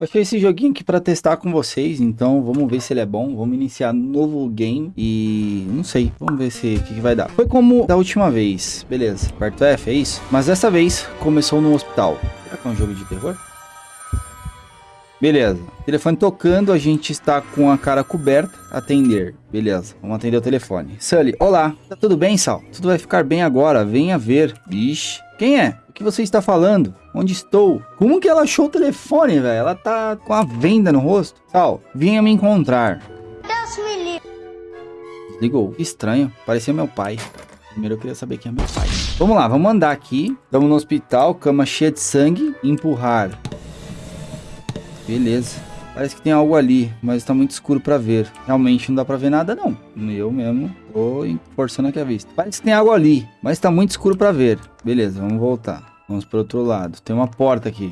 Achei esse joguinho aqui pra testar com vocês, então vamos ver se ele é bom. Vamos iniciar novo game e não sei, vamos ver se que, que, vai dar. Foi como da última vez, beleza, aperto F, é isso? Mas dessa vez começou no hospital. Será que é um jogo de terror? Beleza, telefone tocando, a gente está com a cara coberta, atender, beleza, vamos atender o telefone. Sully, olá, tá tudo bem, Sal? Tudo vai ficar bem agora, venha ver. Vixe, quem é? O que você está falando? Onde estou? Como que ela achou o telefone, velho? Ela tá com a venda no rosto. Sal, vinha me encontrar. Deus me livre. Desligou. Que estranho. Parecia meu pai. Primeiro eu queria saber quem é meu pai. Vamos lá, vamos andar aqui. Estamos no hospital, cama cheia de sangue. Empurrar. Beleza. Parece que tem algo ali, mas está muito escuro para ver. Realmente não dá para ver nada, não. Eu mesmo tô forçando aqui a vista. Parece que tem algo ali, mas está muito escuro para ver. Beleza, vamos voltar. Vamos para outro lado. Tem uma porta aqui.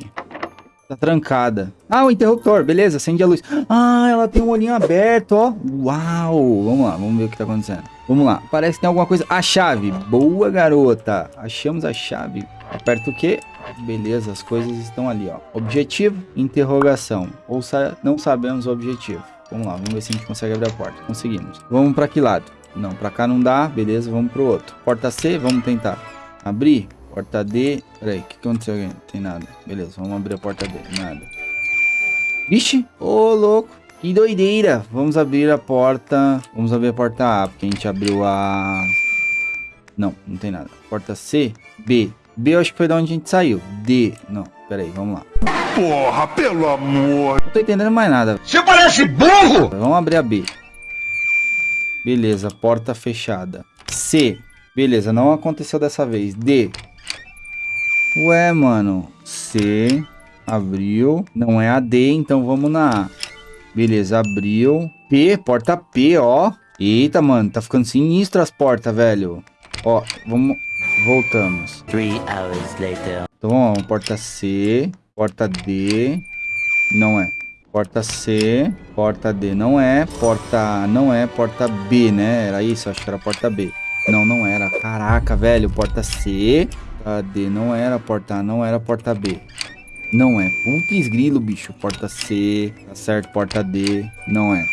Tá trancada. Ah, o interruptor. Beleza, acende a luz. Ah, ela tem um olhinho aberto, ó. Uau. Vamos lá, vamos ver o que tá acontecendo. Vamos lá. Parece que tem alguma coisa. A chave. Boa, garota. Achamos a chave. Aperta o quê? Beleza, as coisas estão ali, ó. Objetivo, interrogação. Ou sa não sabemos o objetivo. Vamos lá, vamos ver se a gente consegue abrir a porta. Conseguimos. Vamos para que lado? Não, para cá não dá. Beleza, vamos pro outro. Porta C, vamos tentar. Abrir. Porta D. Peraí, o que aconteceu aqui? Não tem nada. Beleza, vamos abrir a porta D. Nada. Vixe, ô oh, louco. Que doideira. Vamos abrir a porta. Vamos abrir a porta A, porque a gente abriu a... Não, não tem nada. Porta C, B. B eu acho que foi da onde a gente saiu. D. Não, pera aí, vamos lá. Porra, pelo amor. Não tô entendendo mais nada. Você parece burro! Vamos abrir a B. Beleza, porta fechada. C. Beleza, não aconteceu dessa vez. D. Ué, mano. C. Abriu. Não é a D, então vamos na A. Beleza, abriu. P, porta P, ó. Eita, mano, tá ficando sinistro as portas, velho. Ó, vamos... Voltamos. Three hours later. Então lá, porta C, porta D, não é. Porta C, porta D não é, porta não é, porta B, né? Era isso, acho que era porta B. Não, não era. Caraca, velho, porta C, D não era, porta A não era, porta B. Não é. Putz grilo, bicho. Porta C, tá certo, porta D, não é.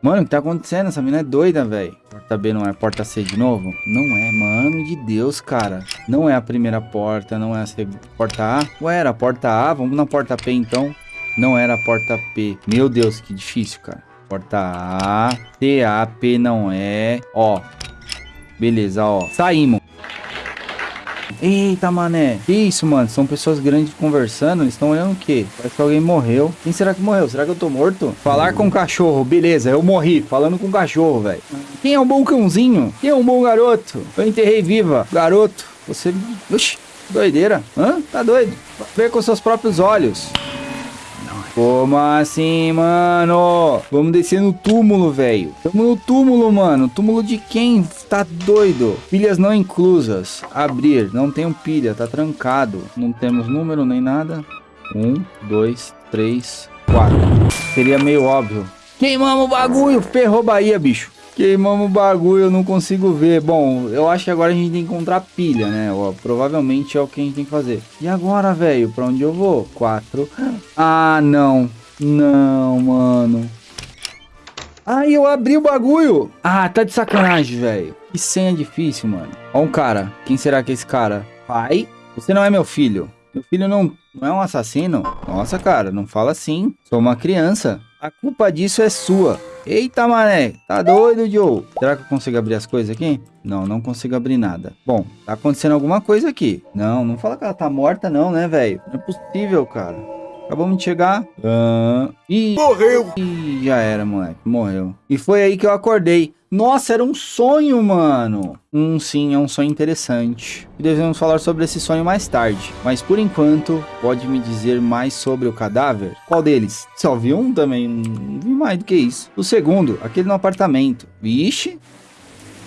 Mano, o que tá acontecendo? Essa mina é doida, velho. Porta B não é porta C de novo? Não é, mano de Deus, cara. Não é a primeira porta, não é a segunda. Porta A? Ué, era a porta A? Vamos na porta P, então. Não era a porta P. Meu Deus, que difícil, cara. Porta A, T, A, P não é. Ó. Beleza, ó. Saímos. Eita, mané. Que isso, mano? São pessoas grandes conversando. Eles estão olhando o quê? Parece que alguém morreu. Quem será que morreu? Será que eu tô morto? Falar com o cachorro. Beleza, eu morri. Falando com o cachorro, velho. Quem é um bom cãozinho? Quem é um bom garoto? Eu enterrei viva. Garoto, você... Oxi, doideira. Hã? Tá doido? Vê com seus próprios olhos. Como assim, mano? Vamos descer no túmulo, velho. Tamo no túmulo, mano. Túmulo de quem? Tá doido. Pilhas não inclusas. Abrir. Não tem pilha. Tá trancado. Não temos número nem nada. Um, dois, três, quatro. Seria meio óbvio. Queimamos o bagulho. Ferrou Bahia, bicho. Queimamos o bagulho, eu não consigo ver. Bom, eu acho que agora a gente tem que encontrar pilha, né? Ó, provavelmente é o que a gente tem que fazer. E agora, velho? Pra onde eu vou? Quatro. Ah, não. Não, mano. Ai, eu abri o bagulho. Ah, tá de sacanagem, velho. Que senha difícil, mano. Ó um cara. Quem será que é esse cara? Pai? Você não é meu filho. Meu filho não, não é um assassino? Nossa, cara, não fala assim. Sou uma criança. A culpa disso é sua. Eita, mané. Tá doido, Joe? Será que eu consigo abrir as coisas aqui? Não, não consigo abrir nada. Bom, tá acontecendo alguma coisa aqui. Não, não fala que ela tá morta não, né, velho? Não é possível, cara. Acabamos de chegar. Uh, e morreu. E já era, moleque. Morreu. E foi aí que eu acordei. Nossa, era um sonho, mano. Hum, sim, é um sonho interessante. E devemos falar sobre esse sonho mais tarde. Mas por enquanto, pode me dizer mais sobre o cadáver? Qual deles? Só vi um também, não vi mais do que isso. O segundo, aquele no apartamento. Vixe,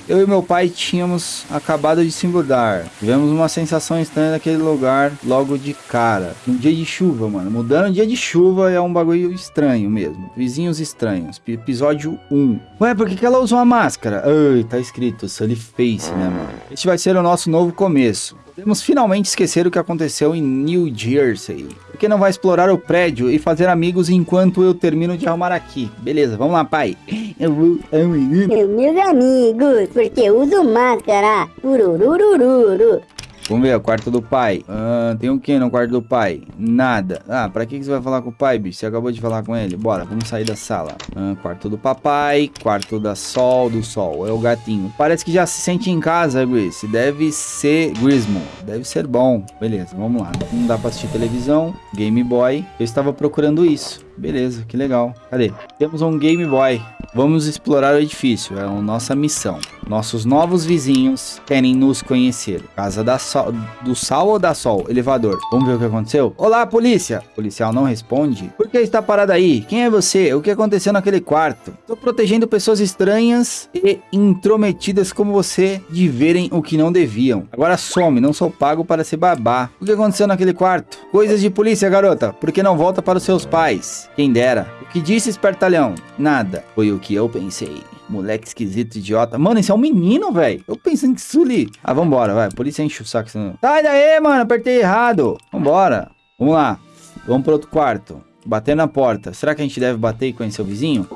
eu e meu pai tínhamos acabado de se mudar. Tivemos uma sensação estranha naquele lugar logo de cara. Um dia de chuva, mano. Mudando dia de chuva é um bagulho estranho mesmo. Vizinhos estranhos. Episódio 1. Ué, por que, que ela usou uma máscara? Ai, tá escrito Sully Face, né, mano? Este vai ser o nosso novo começo. Temos finalmente esquecer o que aconteceu em New Jersey. Porque não vai explorar o prédio e fazer amigos enquanto eu termino de arrumar aqui. Beleza, vamos lá, pai. Eu vou... Meus amigos, porque eu uso máscara. Urururururu. Vamos ver, o quarto do pai. Ah, tem o que no quarto do pai? Nada. Ah, pra que que você vai falar com o pai, bicho? Você acabou de falar com ele? Bora, vamos sair da sala. Ah, quarto do papai, quarto da sol, do sol. É o gatinho. Parece que já se sente em casa, Gris. Deve ser Grismo. Deve ser bom. Beleza, vamos lá. Não dá pra assistir televisão. Game Boy. Eu estava procurando isso. Beleza, que legal. Cadê? Temos um Game Boy. Vamos explorar o edifício, é a nossa missão. Nossos novos vizinhos querem nos conhecer. Casa da sol, do Sal ou da Sol? Elevador. Vamos ver o que aconteceu? Olá, polícia! O policial não responde. Por que está parado aí? Quem é você? O que aconteceu naquele quarto? Estou protegendo pessoas estranhas e intrometidas como você de verem o que não deviam. Agora some, não sou pago para ser babá. O que aconteceu naquele quarto? Coisas de polícia, garota. Por que não volta para os seus pais? Quem dera. O que disse, espertalhão? Nada. Foi o que eu pensei. Moleque esquisito, idiota. Mano, esse é um menino, velho. Eu pensando que ali. Ah, vambora, vai. Polícia enche o saco. senão- Sai daí, mano. Apertei errado. Vambora. Vamos lá. Vamos pro outro quarto. Bater na porta. Será que a gente deve bater e conhecer o vizinho?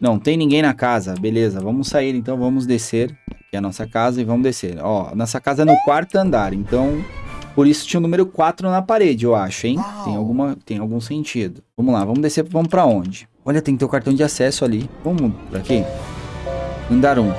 Não, tem ninguém na casa. Beleza, vamos sair então, vamos descer. Aqui é a nossa casa e vamos descer. Ó, nossa casa é no quarto andar, então... Por isso tinha o número 4 na parede, eu acho, hein? Tem, alguma, tem algum sentido. Vamos lá, vamos descer, vamos pra onde? Olha, tem que ter o cartão de acesso ali. Vamos por aqui? Andar 1.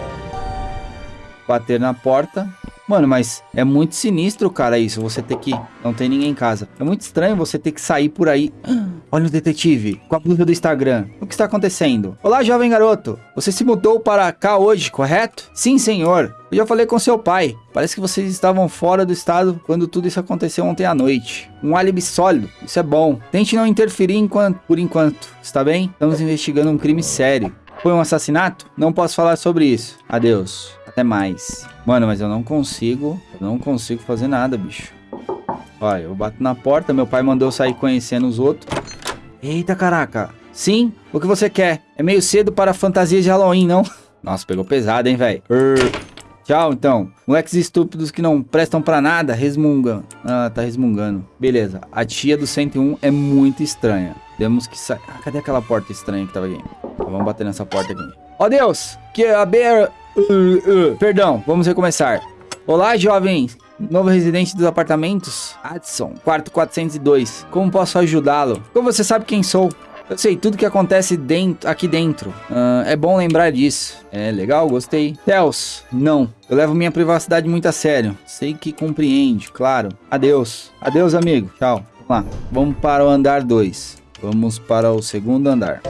Bater na porta. Mano, mas é muito sinistro, cara, isso. Você ter que... Não tem ninguém em casa. É muito estranho você ter que sair por aí. Olha o detetive, com a blusa do Instagram. O que está acontecendo? Olá, jovem garoto. Você se mudou para cá hoje, correto? Sim, senhor. Eu já falei com seu pai. Parece que vocês estavam fora do estado quando tudo isso aconteceu ontem à noite. Um álibi sólido. Isso é bom. Tente não interferir enquanto, por enquanto. Está bem? Estamos investigando um crime sério. Foi um assassinato? Não posso falar sobre isso. Adeus. Até mais. Mano, mas eu não consigo. Eu não consigo fazer nada, bicho. Olha, eu bato na porta. Meu pai mandou eu sair conhecendo os outros. Eita, caraca. Sim, o que você quer? É meio cedo para fantasias de Halloween, não? Nossa, pegou pesado, hein, velho? Tchau, então. Moleques estúpidos que não prestam pra nada, resmungam. Ah, tá resmungando. Beleza. A tia do 101 é muito estranha. Temos que sair... Ah, cadê aquela porta estranha que tava aqui? Vamos bater nessa porta aqui. Ó Deus! Que a beira... Uh, uh. Perdão, vamos recomeçar. Olá, jovens. Novo residente dos apartamentos? Adson, quarto 402. Como posso ajudá-lo? Como você sabe quem sou? Eu sei tudo que acontece dentro, aqui dentro. Ah, é bom lembrar disso. É legal, gostei. Tels, não. Eu levo minha privacidade muito a sério. Sei que compreende, claro. Adeus. Adeus, amigo. Tchau. Vamos lá. Vamos para o andar 2. Vamos para o segundo andar.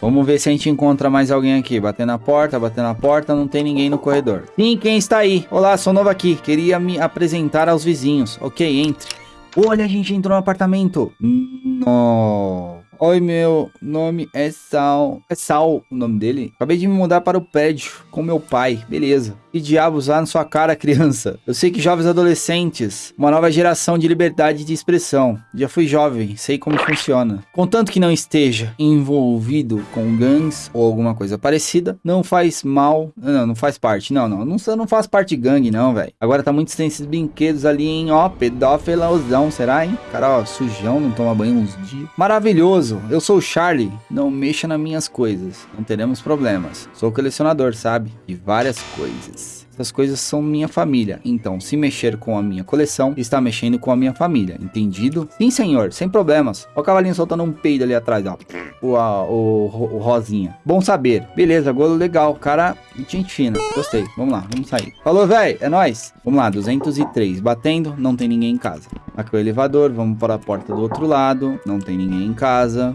Vamos ver se a gente encontra mais alguém aqui. Bater na porta, bater na porta, não tem ninguém no corredor. Sim, quem está aí? Olá, sou novo aqui. Queria me apresentar aos vizinhos. Ok, entre. Olha, a gente entrou no apartamento. Não. Oi, meu nome é Sal. É Sal o nome dele. Acabei de me mudar para o prédio com meu pai. Beleza. Que diabos lá na sua cara, criança? Eu sei que jovens adolescentes, uma nova geração de liberdade de expressão. Já fui jovem, sei como funciona. Contanto que não esteja envolvido com gangues ou alguma coisa parecida, não faz mal. Não, não faz parte. Não, não. Não, não faz parte de gangue, não, velho. Agora tá muito tem esses brinquedos ali, hein? Ó, pedófilosão, será, hein? Cara, ó, sujão, não toma banho uns dias. Maravilhoso. Eu sou o Charlie. Não mexa nas minhas coisas. Não teremos problemas. Sou colecionador, sabe? De várias coisas. Essas coisas são minha família. Então, se mexer com a minha coleção, está mexendo com a minha família. Entendido? Sim, senhor. Sem problemas. Ó o cavalinho soltando um peido ali atrás, ó. O, a- o, o Rosinha. Bom saber. Beleza, golo legal. Cara, gente fina. Gostei. Vamos lá, vamos sair. Falou, velho. É nóis. Vamos lá, 203. Batendo, não tem ninguém em casa. Aqui é o elevador. Vamos para a porta do outro lado. Não tem ninguém em casa.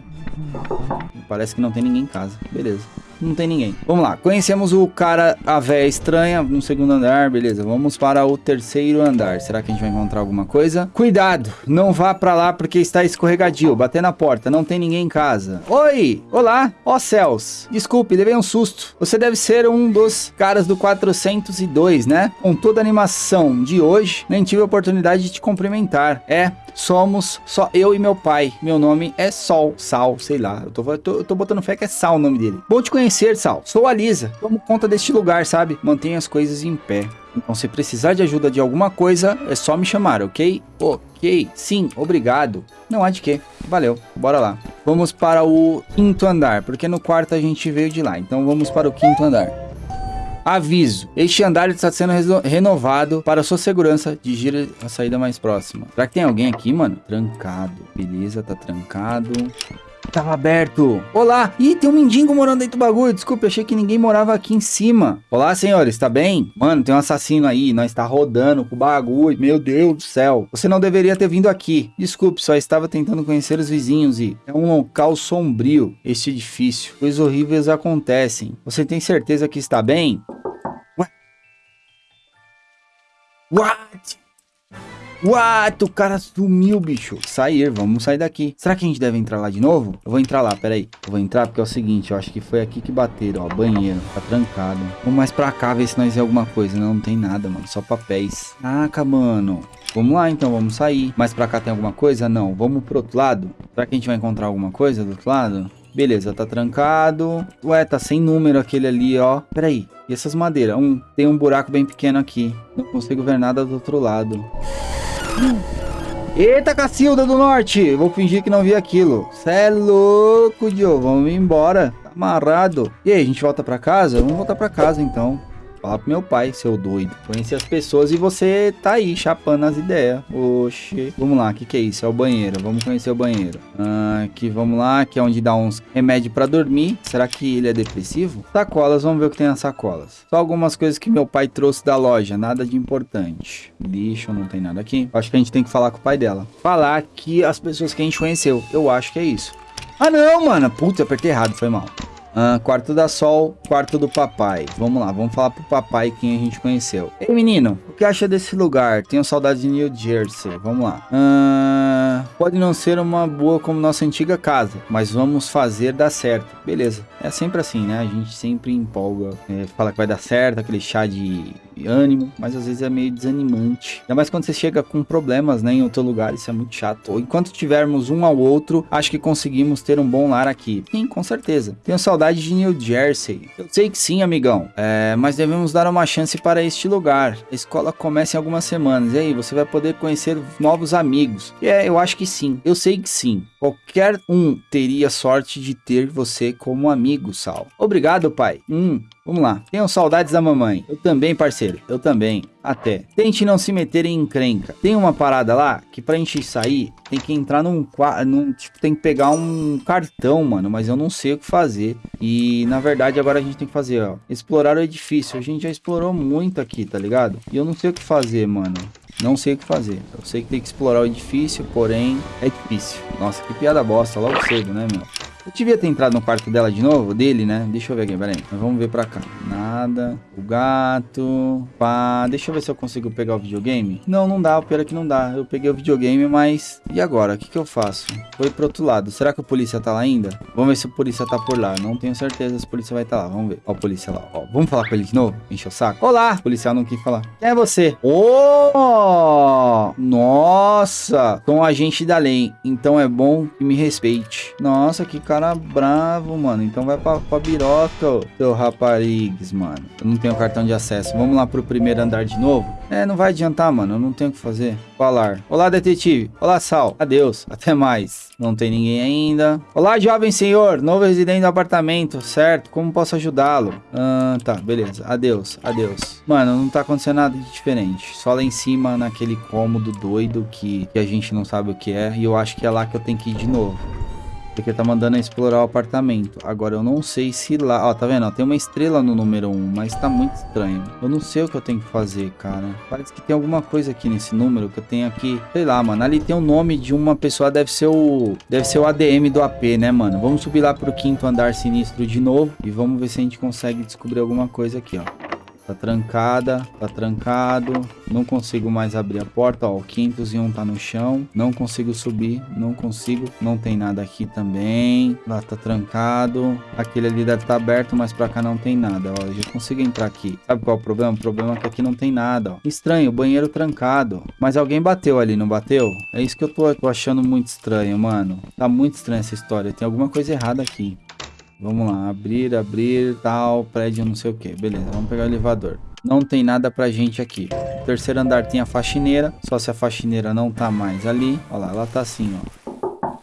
Parece que não tem ninguém em casa. Beleza. Não tem ninguém. Vamos lá. Conhecemos o cara, a véia estranha, no segundo andar. Beleza. Vamos para o terceiro andar. Será que a gente vai encontrar alguma coisa? Cuidado. Não vá para lá porque está escorregadio. Bater na porta. Não tem ninguém em casa. Oi. Olá. Ó céus. Desculpe, levei um susto. Você deve ser um dos caras do 402, né? Com toda a animação de hoje, nem tive a oportunidade de te cumprimentar. É, somos só eu e meu pai. Meu nome é Sol. Sal, sei lá. Eu tô, tô, eu tô botando fé que é Sal o nome dele. Bom te conhecer, Sal. Sou a Lisa. Tomo conta deste lugar, sabe? Mantenha as coisas em pé. Então, se precisar de ajuda de alguma coisa, é só me chamar, ok? Ok, sim, obrigado. Não há de quê. Valeu, bora lá. Vamos para o quinto andar, porque no quarto a gente veio de lá. Então, vamos para o quinto andar. Aviso, este andar está sendo renovado para sua segurança. Digire a saída mais próxima. Será que tem alguém aqui, mano? Trancado. Beleza, tá trancado. Tava aberto. Olá. Ih, tem um mendigo morando dentro do bagulho. Desculpe, achei que ninguém morava aqui em cima. Olá, senhores, tá bem? Mano, tem um assassino aí. Nós tá rodando com o bagulho. Meu Deus do céu. Você não deveria ter vindo aqui. Desculpe, só estava tentando conhecer os vizinhos e... É um local sombrio, este edifício. Coisas horríveis acontecem. Você tem certeza que está bem? What? What? What? O cara sumiu, bicho. Sair, vamos sair daqui. Será que a gente deve entrar lá de novo? Eu vou entrar lá, peraí. Eu vou entrar porque é o seguinte, eu acho que foi aqui que bateram, ó. Banheiro, tá trancado. Vamos mais pra cá ver se nós vê alguma coisa. Não, não tem nada, mano. Só papéis. Caraca, mano. Vamos lá, então, vamos sair. Mais pra cá tem alguma coisa? Não. Vamos pro outro lado? Será que a gente vai encontrar alguma coisa do outro lado? Beleza, tá trancado. Ué, tá sem número aquele ali, ó. Peraí. E essas madeiras? Um, tem um buraco bem pequeno aqui. Não consigo ver nada do outro lado. Eita, Cacilda do Norte! Vou fingir que não vi aquilo. Cê é louco, Dio. Vamos embora. Tá amarrado. E aí, a gente volta pra casa? Vamos voltar pra casa, então. Fala pro meu pai, seu doido. Conhecer as pessoas e você tá aí, chapando as ideias. Oxi. Vamos lá, o que, que é isso? É o banheiro. Vamos conhecer o banheiro. Ah, aqui, vamos lá. Aqui é onde dá uns remédios pra dormir. Será que ele é depressivo? Sacolas, vamos ver o que tem nas sacolas. Só algumas coisas que meu pai trouxe da loja. Nada de importante. Lixo, não tem nada aqui. Acho que a gente tem que falar com o pai dela. Falar que as pessoas que a gente conheceu. Eu acho que é isso. Ah, não, mano. Putz, apertei errado, foi mal. Ah, quarto da Sol, quarto do papai. Vamos lá, vamos falar pro papai quem a gente conheceu. Ei, menino, o que acha desse lugar? Tenho saudade de New Jersey. Vamos lá. Ah, pode não ser uma boa como nossa antiga casa, mas vamos fazer dar certo. Beleza. É sempre assim, né? A gente sempre empolga, é, fala que vai dar certo, aquele chá de ânimo, mas às vezes é meio desanimante. Ainda mais quando você chega com problemas, né, em outro lugar, isso é muito chato. Enquanto tivermos um ao outro, acho que conseguimos ter um bom lar aqui. Sim, com certeza. Tenho saudade de New Jersey. Eu sei que sim, amigão, é, mas devemos dar uma chance para este lugar. A escola começa em algumas semanas, e aí você vai poder conhecer novos amigos. E é, eu acho que sim. Eu sei que sim. Qualquer um teria sorte de ter você como amigo, Sal. Obrigado, pai. Hum, Vamos lá. Tenham saudades da mamãe. Eu também, parceiro. Eu também. Até. Tente não se meter em encrenca. Tem uma parada lá que pra gente sair, tem que entrar num, num... Tipo, tem que pegar um cartão, mano. Mas eu não sei o que fazer. E, na verdade, agora a gente tem que fazer, ó. Explorar o edifício. A gente já explorou muito aqui, tá ligado? E eu não sei o que fazer, mano. Não sei o que fazer. Eu sei que tem que explorar o edifício, porém é difícil. Nossa, que piada bosta, logo cedo, né, meu? Eu devia ter entrado no quarto dela de novo, dele, né? Deixa eu ver aqui, peraí. vamos ver pra cá. Nada. O gato. Pá. Deixa eu ver se eu consigo pegar o videogame. Não, não dá. O pior é que não dá. Eu peguei o videogame, mas... E agora? O que que eu faço? Foi pro outro lado. Será que o polícia tá lá ainda? Vamos ver se o polícia tá por lá. Não tenho certeza se o polícia vai estar tá lá. Vamos ver. Ó o polícia lá. Ó, vamos falar com ele de novo? Enche o saco. Olá! O policial não quis falar. Quem é você? Oh! Nossa! Sou um agente da lei. Então é bom que me respeite. Nossa, que cara cara bravo, mano. Então vai pra, pra biroca, seu raparigues, mano. Eu não tenho cartão de acesso. Vamos lá pro primeiro andar de novo? É, não vai adiantar, mano. Eu não tenho o que fazer. Falar. Olá, detetive. Olá, Sal. Adeus. Até mais. Não tem ninguém ainda. Olá, jovem senhor. Novo residente do apartamento. Certo? Como posso ajudá-lo? Ah, tá. Beleza. Adeus. Adeus. Mano, não tá acontecendo nada de diferente. Só lá em cima, naquele cômodo doido que, que a gente não sabe o que é. E eu acho que é lá que eu tenho que ir de novo. Porque tá mandando explorar o apartamento. Agora eu não sei se lá... Ó, tá vendo? Ó, tem uma estrela no número 1, mas tá muito estranho. Eu não sei o que eu tenho que fazer, cara. Parece que tem alguma coisa aqui nesse número que eu tenho aqui. Sei lá, mano. Ali tem o nome de uma pessoa. Deve ser o... Deve ser o ADM do AP, né, mano? Vamos subir lá pro quinto andar sinistro de novo. E vamos ver se a gente consegue descobrir alguma coisa aqui, ó. Tá trancada, tá trancado. Não consigo mais abrir a porta, ó. O 501 tá no chão. Não consigo subir, não consigo. Não tem nada aqui também. Lá tá trancado. Aquele ali deve tá aberto, mas pra cá não tem nada, ó. Já consigo entrar aqui. Sabe qual é o problema? O problema é que aqui não tem nada, ó. Estranho, banheiro trancado. Mas alguém bateu ali, não bateu? É isso que eu tô, tô achando muito estranho, mano. Tá muito estranha essa história. Tem alguma coisa errada aqui. Vamos lá, abrir, abrir, tal, prédio não sei o que. Beleza, vamos pegar o elevador. Não tem nada pra gente aqui. Terceiro andar tem a faxineira. Só se a faxineira não tá mais ali. Olha lá, ela tá assim, ó.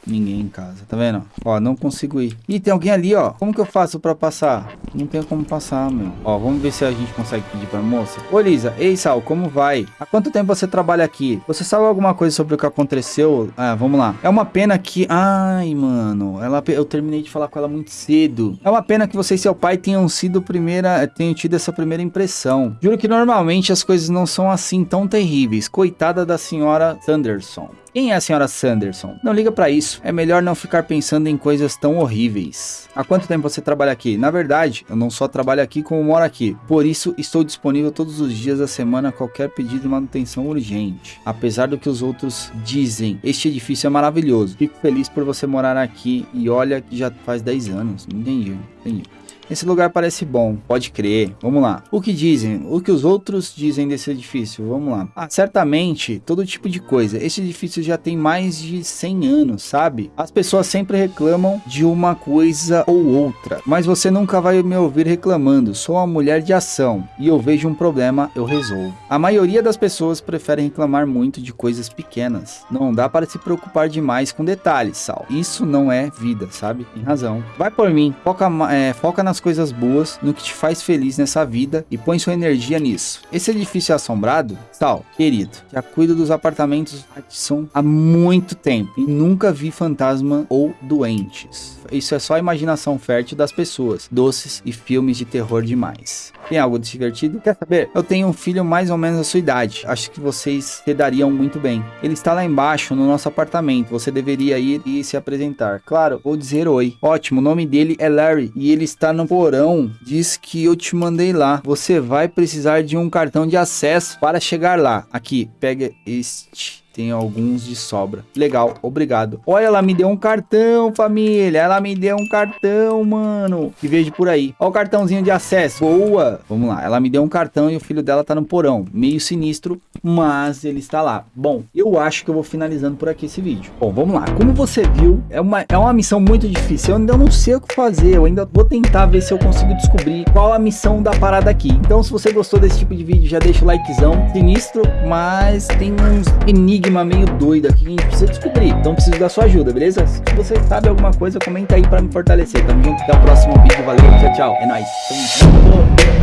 Ninguém em casa, tá vendo? Ó, não consigo ir. Ih, tem alguém ali, ó. Como que eu faço pra passar? Não tenho como passar, meu. Ó, vamos ver se a gente consegue pedir pra moça. Ô, Lisa. Ei, Sal, como vai? Há quanto tempo você trabalha aqui? Você sabe alguma coisa sobre o que aconteceu? Ah, vamos lá. É uma pena que... Ai, mano. Ela... Eu terminei de falar com ela muito cedo. É uma pena que você e seu pai tenham sido primeira... Tenham tido essa primeira impressão. Juro que normalmente as coisas não são assim tão terríveis. Coitada da senhora Sanderson. Quem é a senhora Sanderson? Não liga pra isso. É melhor não ficar pensando em coisas tão horríveis. Há quanto tempo você trabalha aqui? Na verdade, eu não só trabalho aqui como moro aqui. Por isso, estou disponível todos os dias da semana a qualquer pedido de manutenção urgente. Apesar do que os outros dizem, este edifício é maravilhoso. Fico feliz por você morar aqui e olha que já faz 10 anos. Entendi, entendi. Esse lugar parece bom, pode crer. Vamos lá. O que dizem? O que os outros dizem desse edifício? Vamos lá. Ah, certamente, todo tipo de coisa. Esse edifício já tem mais de 100 anos, sabe? As pessoas sempre reclamam de uma coisa ou outra, mas você nunca vai me ouvir reclamando. Sou uma mulher de ação e eu vejo um problema, eu resolvo. A maioria das pessoas preferem reclamar muito de coisas pequenas. Não dá para se preocupar demais com detalhes, Sal. Isso não é vida, sabe? Tem razão. Vai por mim. Foca, é, foca nas coisas boas, no que te faz feliz nessa vida e põe sua energia nisso. Esse edifício assombrado? Tal, querido, já cuido dos apartamentos Hudson há muito tempo e nunca vi fantasma ou doentes. Isso é só a imaginação fértil das pessoas, doces e filmes de terror demais. Tem algo divertido? Quer saber? Eu tenho um filho mais ou menos da sua idade. Acho que vocês se dariam muito bem. Ele está lá embaixo no nosso apartamento. Você deveria ir e se apresentar. Claro, vou dizer oi. Ótimo, o nome dele é Larry e ele está no porão. Diz que eu te mandei lá. Você vai precisar de um cartão de acesso para chegar lá. Aqui, pega este tem alguns de sobra. Legal, obrigado. Olha, ela me deu um cartão, família. Ela me deu um cartão, mano. Que vejo por aí. Olha o cartãozinho de acesso. Boa. Vamos lá. Ela me deu um cartão e o filho dela tá no porão. Meio sinistro, mas ele está lá. Bom, eu acho que eu vou finalizando por aqui esse vídeo. Bom, vamos lá. Como você viu, é uma, é uma missão muito difícil. Eu ainda não sei o que fazer. Eu ainda vou tentar ver se eu consigo descobrir qual a missão da parada aqui. Então, se você gostou desse tipo de vídeo, já deixa o likezão. Sinistro, mas tem uns enigmas enigma meio doido aqui que a gente precisa descobrir. Então preciso da sua ajuda, beleza? Se você sabe alguma coisa, comenta aí pra me fortalecer. Tamo junto, até o próximo vídeo. Valeu, tchau, tchau. É nóis. Tamo junto.